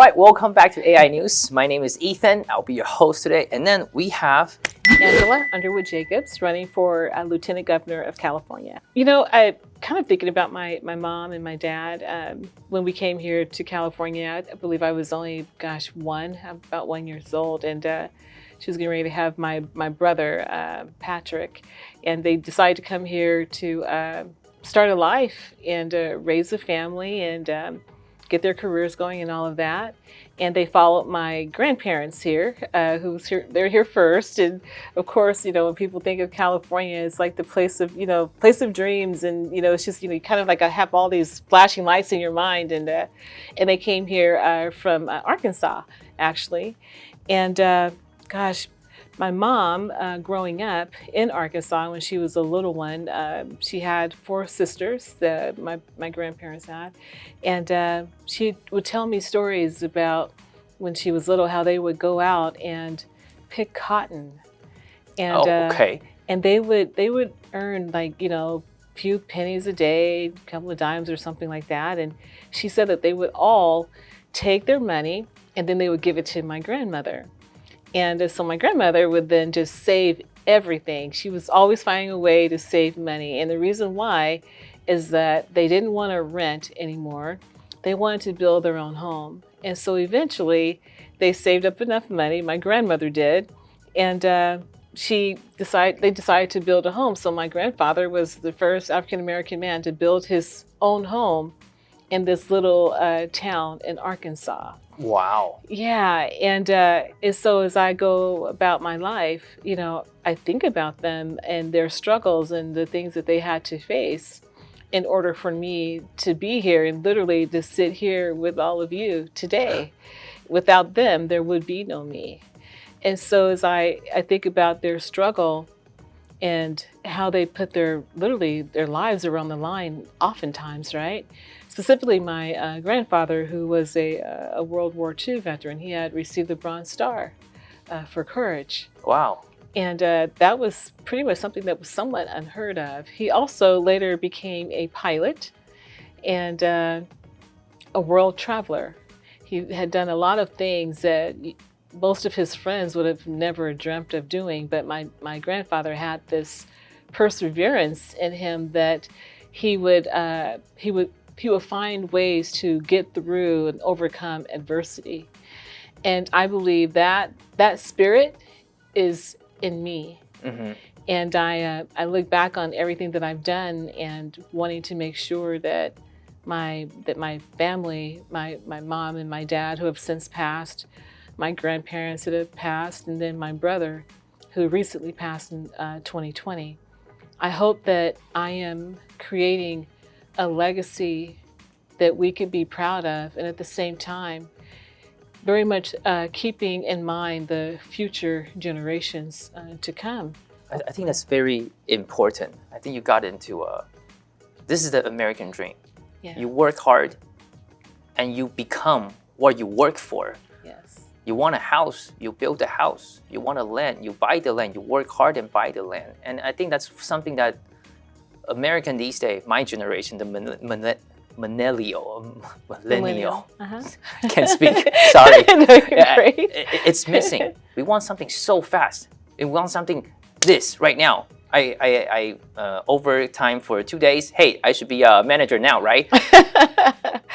Right, welcome back to AI News. My name is Ethan. I'll be your host today. And then we have Angela Underwood Jacobs running for uh, Lieutenant Governor of California. You know, I kind of thinking about my, my mom and my dad. Um, when we came here to California, I believe I was only, gosh, one, about one years old. And uh, she was getting ready to have my, my brother, uh, Patrick. And they decided to come here to uh, start a life and uh, raise a family and um, get their careers going and all of that. And they followed my grandparents here, uh, who's here, they're here first. And of course, you know, when people think of California, it's like the place of, you know, place of dreams. And, you know, it's just, you know, kind of like I have all these flashing lights in your mind. And, uh, and they came here uh, from uh, Arkansas, actually. And uh, gosh, my mom, uh, growing up in Arkansas when she was a little one, uh, she had four sisters that my, my grandparents had. And uh, she would tell me stories about when she was little, how they would go out and pick cotton. And, oh, uh, okay. and they would, they would earn like, you know, few pennies a day, a couple of dimes or something like that. And she said that they would all take their money and then they would give it to my grandmother. And so my grandmother would then just save everything. She was always finding a way to save money. And the reason why is that they didn't want to rent anymore. They wanted to build their own home. And so eventually they saved up enough money, my grandmother did, and uh, she decided, they decided to build a home. So my grandfather was the first African-American man to build his own home in this little uh, town in Arkansas. Wow. Yeah, and, uh, and so as I go about my life, you know, I think about them and their struggles and the things that they had to face in order for me to be here and literally to sit here with all of you today. Without them, there would be no me. And so as I, I think about their struggle and how they put their, literally their lives around the line oftentimes, right? Specifically my uh, grandfather, who was a, uh, a, World War II veteran, he had received the Bronze Star uh, for courage. Wow. And uh, that was pretty much something that was somewhat unheard of. He also later became a pilot and uh, a world traveler. He had done a lot of things that most of his friends would have never dreamt of doing, but my, my grandfather had this perseverance in him that he would, uh, he would he will find ways to get through and overcome adversity. And I believe that that spirit is in me. Mm -hmm. And I, uh, I look back on everything that I've done and wanting to make sure that my, that my family, my, my mom and my dad who have since passed, my grandparents that have passed, and then my brother who recently passed in uh, 2020. I hope that I am creating a legacy that we could be proud of and at the same time very much uh, keeping in mind the future generations uh, to come. I, I, think that's very important. I think you got into a, this is the American dream. Yeah. You work hard and you become what you work for. Yes. You want a house, you build a house. You want a land, you buy the land. You work hard and buy the land. And I think that's something that American these days, my generation, the millennial, millennial, uh -huh. can't speak, sorry. no, it, it's missing. We want something so fast. We want something this right now. I, I, I uh, overtime for two days. Hey, I should be a manager now, right?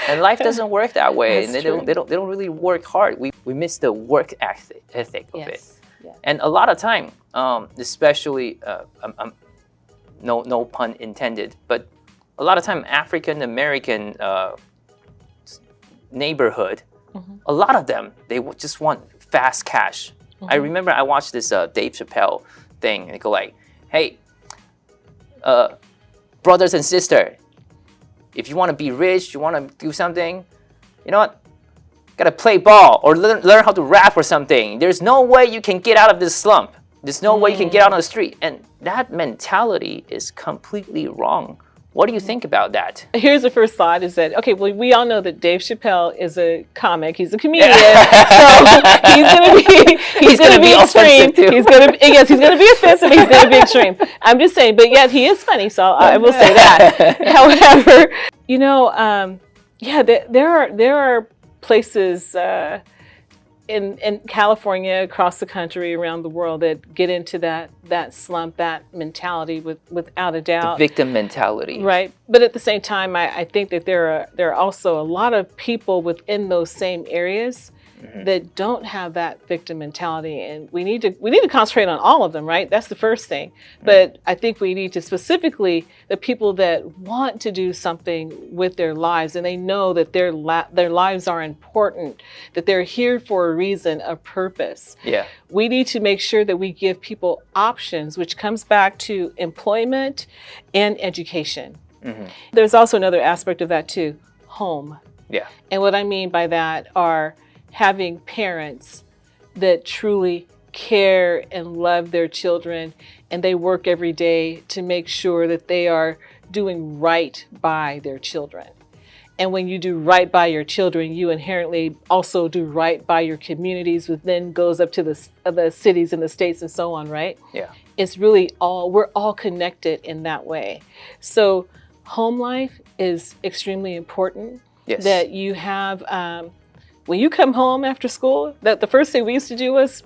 and life doesn't work that way. That's and they true. don't, they don't, they don't really work hard. We, we miss the work ethic, ethic of yes. it. Yeah. And a lot of time, um, especially, uh, um, um, no, no pun intended, but a lot of time African American uh, neighborhood, mm -hmm. a lot of them they just want fast cash. Mm -hmm. I remember I watched this uh, Dave Chappelle thing and they go like, "Hey, uh, brothers and sister, if you want to be rich, you want to do something, you know what? Gotta play ball or learn, learn how to rap or something. There's no way you can get out of this slump. There's no mm. way you can get out on the street. And that mentality is completely wrong. What do you think about that? Here's the first thought is that, okay, well, we all know that Dave Chappelle is a comic. He's a comedian. so he's going to be, he's, he's going to be, be extreme. He's going to, yes, he's going to be offensive. He's going to be extreme. I'm just saying, but yet he is funny. So I will say that. However, you know, um, yeah, there, there are, there are places uh, in in California, across the country, around the world that get into that that slump, that mentality, with without a doubt, victim mentality. right? But at the same time, I, I think that there are there are also a lot of people within those same areas that don't have that victim mentality, and we need to we need to concentrate on all of them, right? That's the first thing. But I think we need to specifically the people that want to do something with their lives, and they know that their their lives are important, that they're here for a reason, a purpose Yeah. we need to make sure that we give people options, which comes back to employment and education. Mhm. There's also another aspect of that too home. Yeah. And what I mean by that are having parents that truly care and love their children and they work every day to make sure that they are doing right by their children. And when you do right by your children, you inherently also do right by your communities, which then goes up to the, the cities and the states and so on, right? Yeah. It's really all, we're all connected in that way. So, home life is extremely important Yes. that you have um, when you come home after school that the first thing we used to do was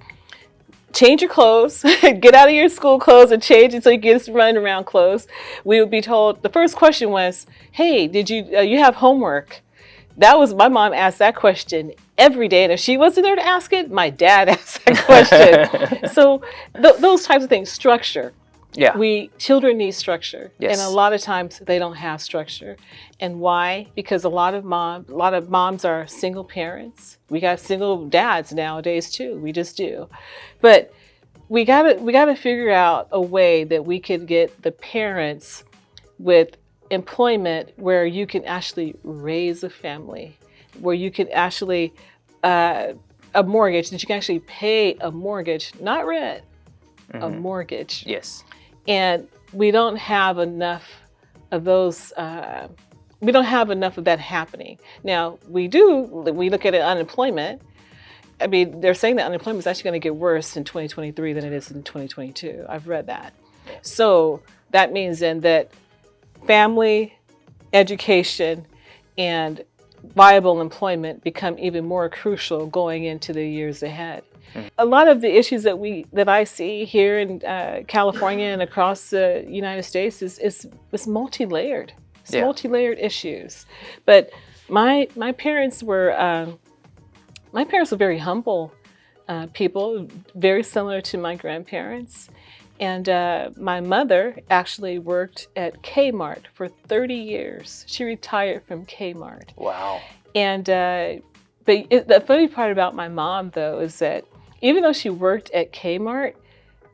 change your clothes get out of your school clothes and change it so you can just run around clothes. We would be told the first question was hey did you uh, you have homework? That was my mom asked that question every day and if she wasn't there to ask it my dad asked that question. So th- those types of things structure yeah. we children need structure Yes. and a lot of times they don't have structure and why because a lot of mom a lot of moms are single parents we got single dads nowadays too we just do but we got to we got to figure out a way that we could get the parents with employment where you can actually raise a family where you can actually uh, a mortgage that you can actually pay a mortgage not rent a Mhm. mortgage Yes. And we don't have enough of those uh, we don't have enough of that happening. Now we do we look at it, unemployment. I mean they're saying that unemployment is actually going to get worse in 2023 than it is in 2022 i've read that. So that means then that family education and viable employment become even more crucial going into the years ahead a lot of the issues that we that I see here in uh, California and across the United States is is, is multi-layered. It's Yeah. multi-layered issues. But my my parents were um, my parents were very humble uh, people, very similar to my grandparents. And uh, my mother actually worked at Kmart for 30 years. She retired from Kmart. Wow. And uh, but it, the funny part about my mom though is that even though she worked at Kmart,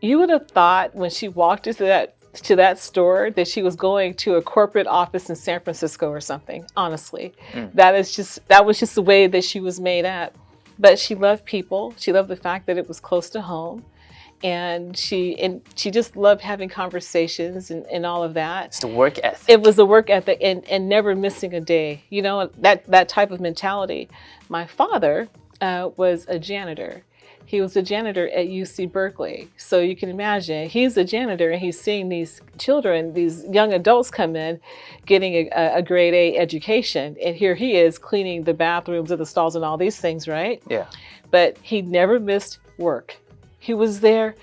you would have thought when she walked into that to that store that she was going to a corporate office in San Francisco or something. Honestly, Mm. that is just that was just the way that she was made up. But she loved people. She loved the fact that it was close to home. And she and she just loved having conversations and, and all of that It's the work ethic. it was the work ethic and, and never missing a day you know that that type of mentality my father uh, was a janitor he was a janitor at uc berkeley so you can imagine he's a janitor and he's seeing these children these young adults come in getting a, a grade a education and here he is cleaning the bathrooms and the stalls and all these things right yeah. but he never missed work. He was there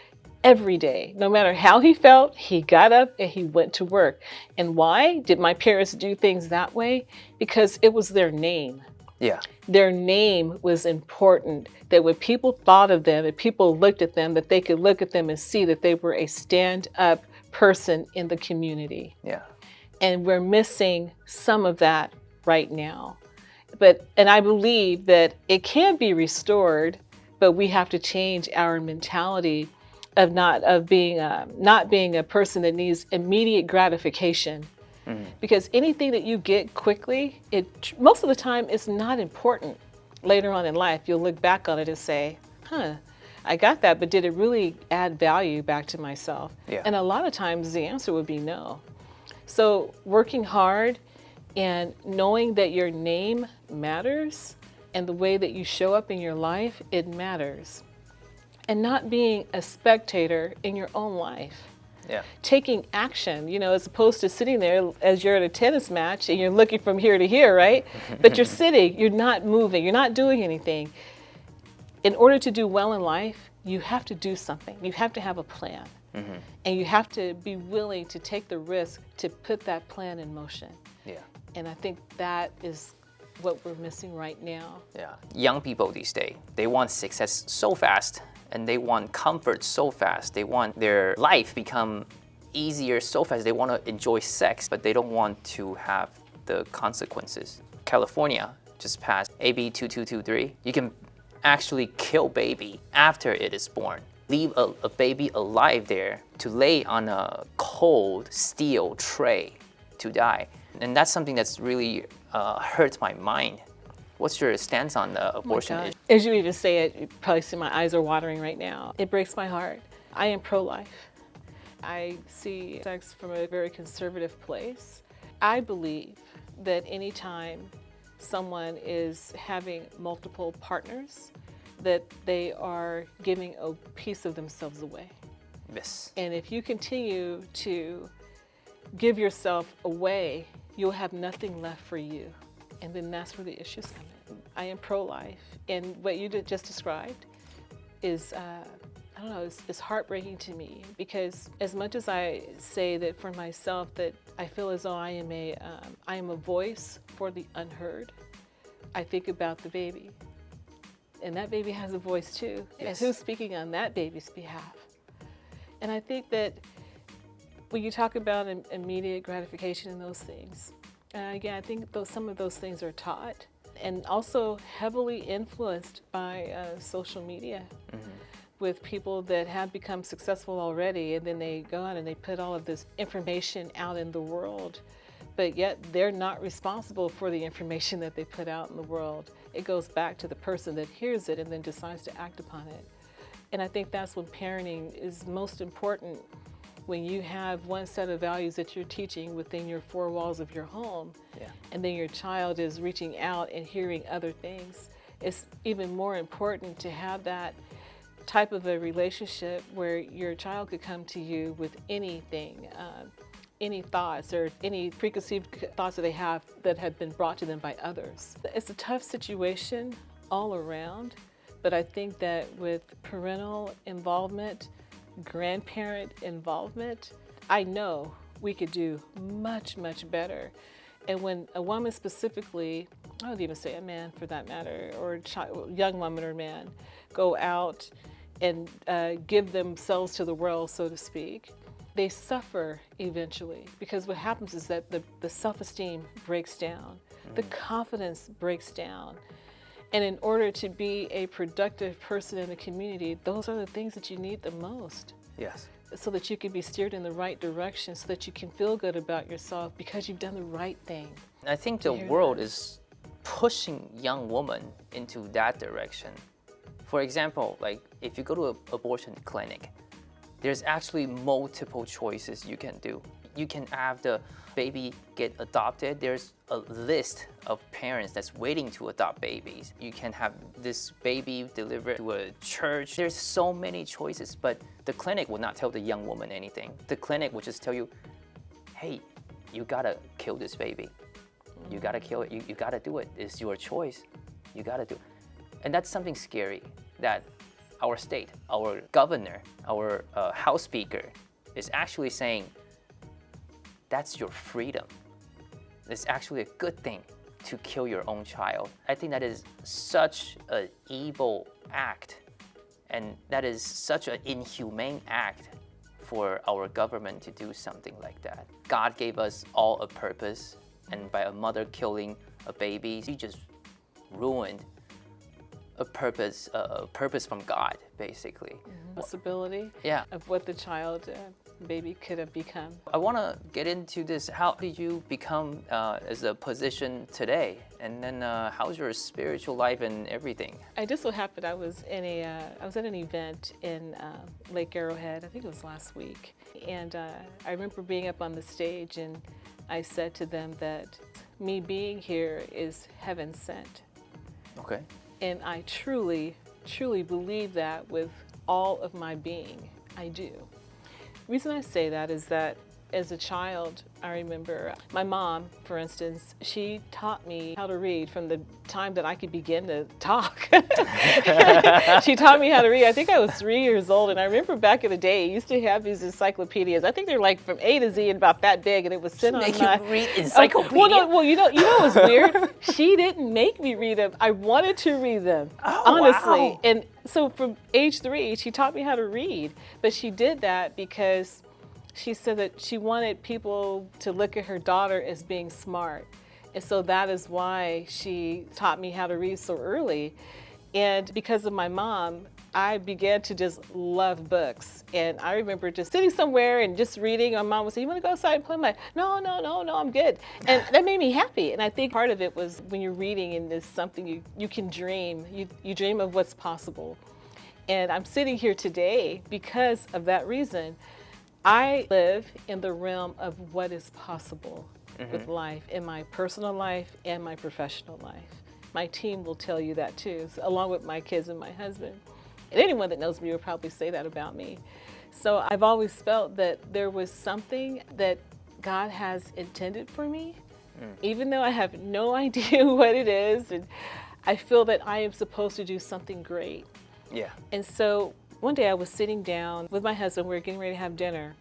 every day. No matter how he felt, he got up and he went to work. And why did my parents do things that way? Because it was their name. Yeah. Their name was important. That when people thought of them, and people looked at them, that they could look at them and see that they were a stand up person in the community Yeah. and we're missing some of that right now but and i believe that it can be restored but we have to change our mentality of not of being a, not being a person that needs immediate gratification Mhm. because anything that you get quickly it most of the time is not important later on in life you'll look back on it and say huh i got that but did it really add value back to myself Yeah. and a lot of times the answer would be no so working hard and knowing that your name matters and the way that you show up in your life, it matters. And not being a spectator in your own life. Yeah. taking action, you know, as opposed to sitting there as you're at a tennis match and you're looking from here to here, right? but you're sitting, you're not moving, you're not doing anything. In order to do well in life, you have to do something. You have to have a plan. Mm-hmm. And you have to be willing to take the risk to put that plan in motion. Yeah. And I think that is what we're missing right now. Yeah. Young people these days, they want success so fast and they want comfort so fast. They want their life become easier so fast. They want to enjoy sex, but they don't want to have the consequences. California just passed AB 2223. You can actually kill baby after it is born. Leave a, a baby alive there to lay on a cold steel tray to die. And that's something that's really uh, hurts my mind. What's your stance on the abortion God. issue? As you even say it, you probably see my eyes are watering right now. It breaks my heart. I am pro-life. I see sex from a very conservative place. I believe that anytime someone is having multiple partners, that they are giving a piece of themselves away. Yes. And if you continue to give yourself away, you'll have nothing left for you. And then that's where the issues come in. I am pro-life, and what you did- just described is, uh, I don't know, it's, it's heartbreaking to me because as much as I say that for myself that I feel as though I am a, um, I am a voice for the unheard, I think about the baby. And that baby has a voice too. Yes. And who's speaking on that baby's behalf? And I think that when you talk about immediate gratification and those things, uh, again, I think those, some of those things are taught and also heavily influenced by uh, social media with people that have become successful already and then they go out and they put all of this information out in the world but yet they're not responsible for the information that they put out in the world. It goes back to the person that hears it and then decides to act upon it. And I think that's when parenting is most important when you have one set of values that you're teaching within your four walls of your home Yeah. and then your child is reaching out and hearing other things. It's even more important to have that type of a relationship where your child could come to you with anything, uh, any thoughts or any preconceived thoughts that they have that have been brought to them by others. It's a tough situation all around, but I think that with parental involvement, grandparent involvement, I know we could do much, much better. And when a woman specifically, I would even say a man for that matter, or a child, young woman or man, go out and uh, give themselves to the world, so to speak, they suffer eventually because what happens is that the, the self-esteem breaks down, the confidence breaks down. And in order to be a productive person in the community, those are the things that you need the most Yes. so that you can be steered in the right direction, so that you can feel good about yourself because you've done the right thing. I think the world that. is pushing young women into that direction. For example, like if you go to an abortion clinic, there's actually multiple choices you can do. You can have the baby get adopted. There's a list of parents that's waiting to adopt babies. You can have this baby delivered to a church. There's so many choices, but the clinic will not tell the young woman anything. The clinic will just tell you, hey, you gotta kill this baby. You gotta kill it. You, you gotta do it. It's your choice. You gotta do it. And that's something scary that our state, our governor, our uh, House Speaker is actually saying that's your freedom. It's actually a good thing to kill your own child. I think that is such an evil act and that is such an inhumane act for our government to do something like that. God gave us all a purpose, and by a mother killing a baby, she just ruined a purpose, a purpose from God, basically. Possibility Yeah. of what the child, uh, baby could have become. I want to get into this. How did you become uh, as a position today? And then uh, how's your spiritual life and everything? I just so happened I was in a, uh, I was at an event in uh, Lake Arrowhead, I think it was last week. And uh, I remember being up on the stage and I said to them that me being here is heaven sent. Okay. And I truly, truly believe that with all of my being. I do. The reason I say that is that as a child, I remember my mom, for instance, she taught me how to read from the time that I could begin to talk. she taught me how to read. I think I was three years old, and I remember back in the day, you used to have these encyclopedias. I think they're like from A to Z and about that big, and it was sitting Make on my. you read encyclopedia. Oh, well, no, well, you know, you know what's weird? she didn't make me read them. I wanted to read them, Oh, honestly. wow. And so from age three, she taught me how to read, but she did that because she said that she wanted people to look at her daughter as being smart. And so that is why she taught me how to read so early. And because of my mom, I began to just love books. And I remember just sitting somewhere and just reading. My mom would say, You want to go outside and play? I'm like, No, no, no, no, I'm good. And that made me happy. And I think part of it was when you're reading and there's something you, you can dream, you, you dream of what's possible. And I'm sitting here today because of that reason. I live in the realm of what is possible with mm-hmm. life in my personal life and my professional life. My team will tell you that too, so along with my kids and my husband. And anyone that knows me will probably say that about me. So I've always felt that there was something that God has intended for me, mm. even though I have no idea what it is. And I feel that I am supposed to do something great. Yeah. And so one day I was sitting down with my husband, we were getting ready to have dinner,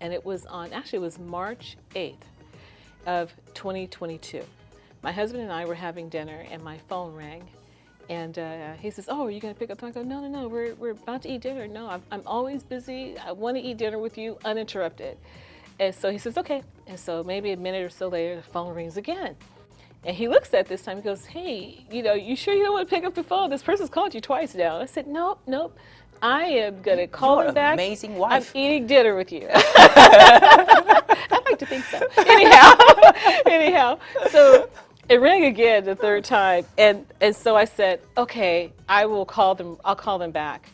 and it was on, actually, it was March 8th of 2022. My husband and I were having dinner, and my phone rang. And uh, he says, Oh, are you going to pick up? I go, No, no, no, we're, we're about to eat dinner. No, I'm, I'm always busy. I want to eat dinner with you uninterrupted. And so he says, Okay. And so maybe a minute or so later, the phone rings again. And he looks at this time, he goes, Hey, you know, you sure you don't want to pick up the phone? This person's called you twice now. I said, Nope, nope. I am going to call You're him back. amazing wife. I'm eating dinner with you. I like to think so. Anyhow, anyhow, so it rang again the third time, and and so I said, okay, I will call them. I'll call them back.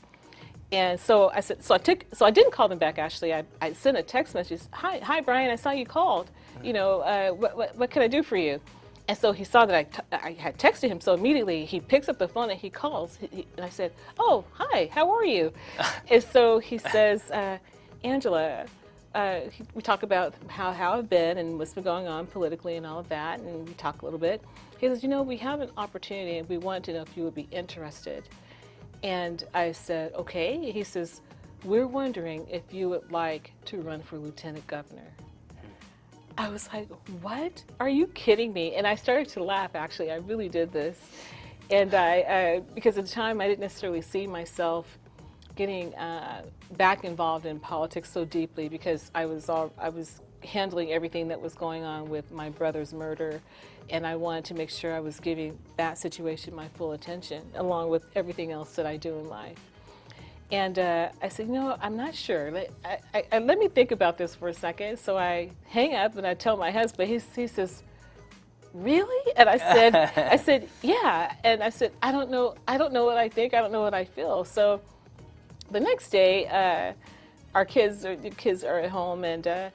And so I said, so I took, so I didn't call them back. Actually, I, I sent a text message. Hi, hi, Brian. I saw you called. You know, uh, what, what what can I do for you? And so he saw that I, t- I had texted him. So immediately he picks up the phone and he calls. He, he- and I said, oh, hi, how are you? and so he says, uh, Angela, uh, he- we talk about how, how I've been and what's been going on politically and all of that, and we talk a little bit. He says, you know, we have an opportunity and we want to know if you would be interested. And I said, okay. He says, we're wondering if you would like to run for lieutenant governor. I was like, what? Are you kidding me? And I started to laugh, actually. I really did this. And I, uh, because at the time I didn't necessarily see myself getting uh, back involved in politics so deeply because I was all, I was handling everything that was going on with my brother's murder, and I wanted to make sure I was giving that situation my full attention, along with everything else that I do in life. And uh, I said, you know, I'm not sure. Let, I, I, let me think about this for a second. So I hang up and I tell my husband. He, he says, really? And I said, I said, yeah. And I said, I don't know. I don't know what I think. I don't know what I feel. So the next day, uh, our kids are the kids are at home, and uh,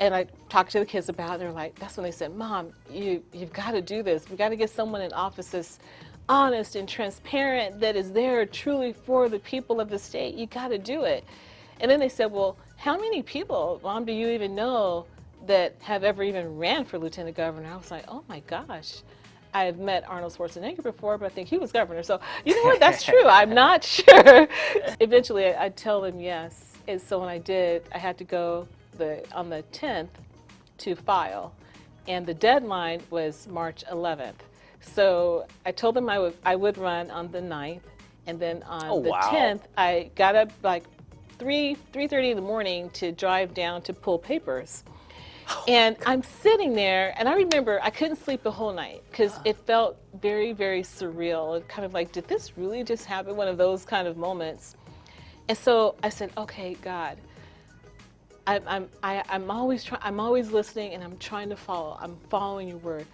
and I talked to the kids about. it. and They're like, that's when they said, "Mom, you you've got to do this. We've got to get someone in office that's honest and transparent, that is there truly for the people of the state. You got to do it." And then they said, "Well, how many people, Mom, do you even know that have ever even ran for lieutenant governor?" I was like, "Oh my gosh." I have met Arnold Schwarzenegger before, but I think he was governor. So, you know what? That's true. I'm not sure. Eventually, I, I'd tell them yes. And so when I did, I had to go the on the 10th to file, and the deadline was March 11th. So I told them I would I would run on the 9th, and then on Oh, the wow. 10th, I got up like 3 3:30 in the morning to drive down to pull papers. Oh, and I'm sitting there, and I remember I couldn't sleep the whole night because it felt very, very surreal. It kind of like, did this really just happen? One of those kind of moments. And so I said, okay, God, I'm, I'm, I, I'm always trying, I'm always listening, and I'm trying to follow. I'm following your word.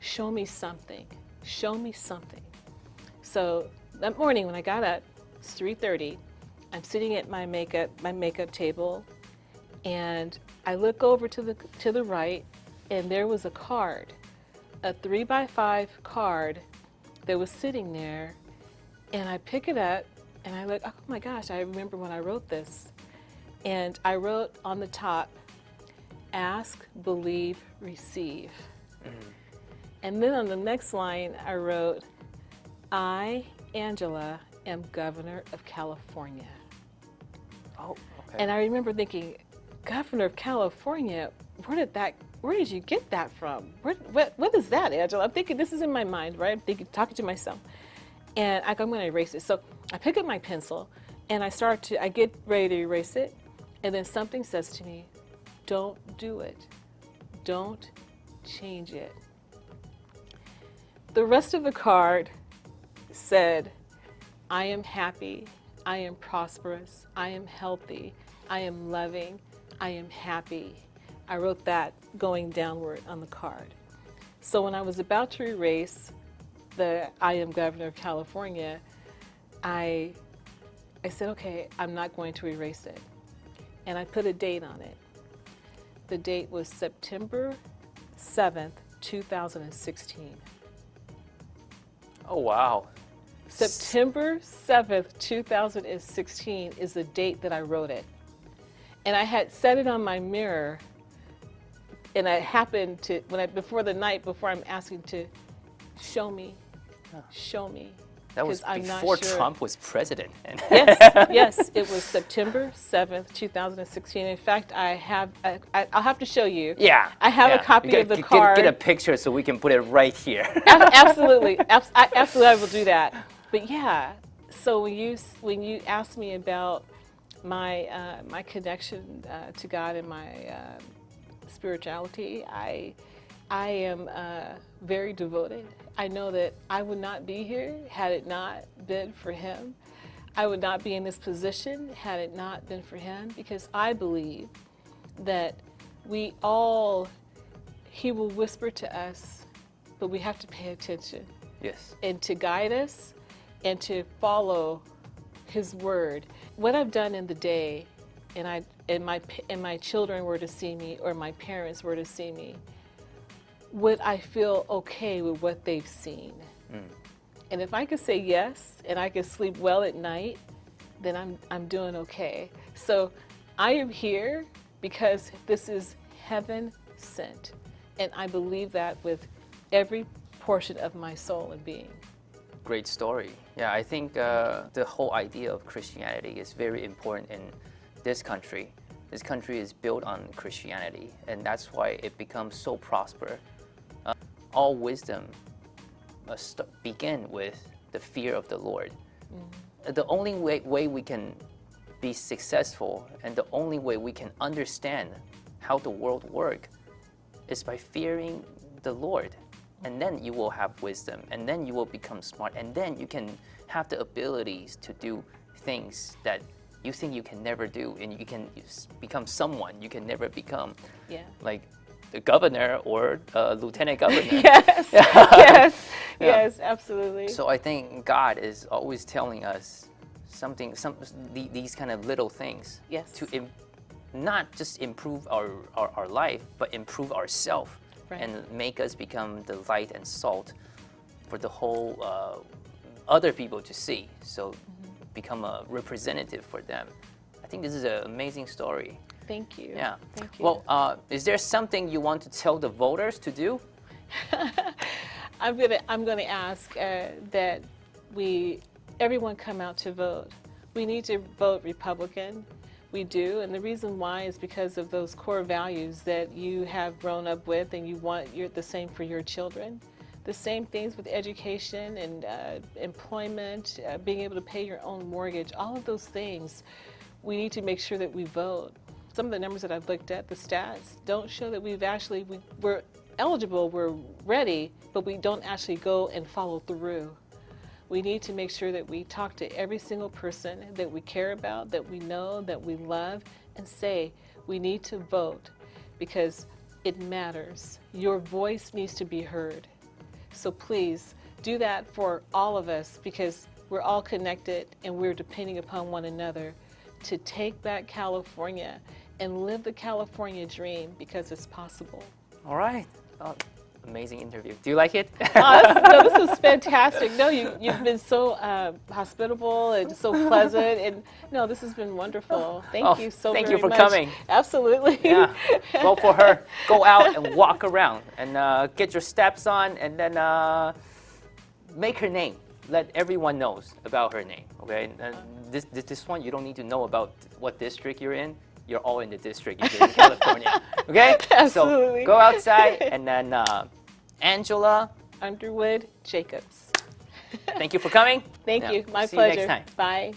Show me something. Show me something. So that morning when I got up, it's 3:30. I'm sitting at my makeup my makeup table, and I look over to the to the right, and there was a card, a three by five card, that was sitting there, and I pick it up, and I look. Oh my gosh! I remember when I wrote this, And I wrote on the top, ask, believe, receive. Mm. And then on the next line, I wrote, I, Angela, am governor of California. Oh, okay. And I remember thinking, governor of California, where did that, where did you get that from? Where, what, what is that, Angela? I'm thinking, this is in my mind, right? I'm thinking, talking to myself. And I go, I'm going to erase it. So I pick up my pencil and I start to, I get ready to erase it. And then something says to me, don't do it. Don't change it. The rest of the card said, I am happy, I am prosperous, I am healthy, I am loving, I am happy. I wrote that going downward on the card. So when I was about to erase the I am governor of California, I, I said, okay, I'm not going to erase it. And I put a date on it. The date was September 7th, 2016. Oh wow. September 7th, 2016 is the date that I wrote it. And I had set it on my mirror and I happened to, when I, before the night, before I'm asking to show me, show me. That was before sure. Trump was president. Yes, yes, it was September 7th, 2016. In fact, I have, I, I, I'll have to show you. yeah. I have a copy Get- of the get- card. Get, a picture so we can put it right here. Absolutely, absolutely, I will do that. But yeah, so when you when you asked me about my uh, my connection uh, to God and my uh, spirituality, I I am uh, very devoted. I know that I would not be here had it not been for Him. I would not be in this position had it not been for Him because I believe that we all He will whisper to us, but we have to pay attention yes. and to guide us and to follow his word what i've done in the day and i and my and my children were to see me or my parents were to see me would i feel okay with what they've seen and if i could say yes and i could sleep well at night then i'm i'm doing okay so i am here because this is heaven sent and i believe that with every portion of my soul and being Great story. Yeah, I think uh, the whole idea of Christianity is very important in this country. This country is built on Christianity, and that's why it becomes so prosper. All wisdom must begin with the fear of the Lord. Uh, The only way, way we can be successful and the only way we can understand how the world works is by fearing the Lord. And then you will have wisdom, and then you will become smart, and then you can have the abilities to do things that you think you can never do, and you can become someone you can never become, yeah like the governor or uh, lieutenant governor. yes yes yes absolutely So I think God is always telling us something, some the- these kind of little things Yes. to Im- not just improve our, our, our life, but improve ourselves Right. and make us become the light and salt for the whole uh, other people to see. So Mm-hmm. become a representative for them. I think this is an amazing story. Thank you Yeah. thank you Well, uh, is there something you want to tell the voters to do? I'm gonna I'm gonna ask uh, that we everyone come out to vote. We need to vote Republican. We do, and the reason why is because of those core values that you have grown up with, and you want you're the same for your children. The same things with education and uh, employment, uh, being able to pay your own mortgage, all of those things. We need to make sure that we vote. Some of the numbers that I've looked at, the stats, don't show that we've actually we, we're eligible, we're ready, but we don't actually go and follow through. We need to make sure that we talk to every single person that we care about, that we know, that we love, and say, we need to vote because it matters. Your voice needs to be heard. So please do that for all of us because we're all connected and we're depending upon one another to take back California and live the California dream because it's possible. All right. Uh, amazing interview. Do you like it? Oh, this, no, this was fantastic. No, you, you've been so uh, hospitable and so pleasant. And no, this has been wonderful. Thank Oh, you so much. thank you for much. coming. Absolutely. yeah. Well, for her, go out and walk around and uh, get your steps on, and then uh, make her name. Let everyone knows about her name. Okay. And this, this this one you don't need to know about what district you're in. You're all in the district. You're in California. Okay. Absolutely. So go outside, and then uh, Angela, Underwood Jacobs. thank you for coming. Thank Yeah. you. My See pleasure. You next time. Bye.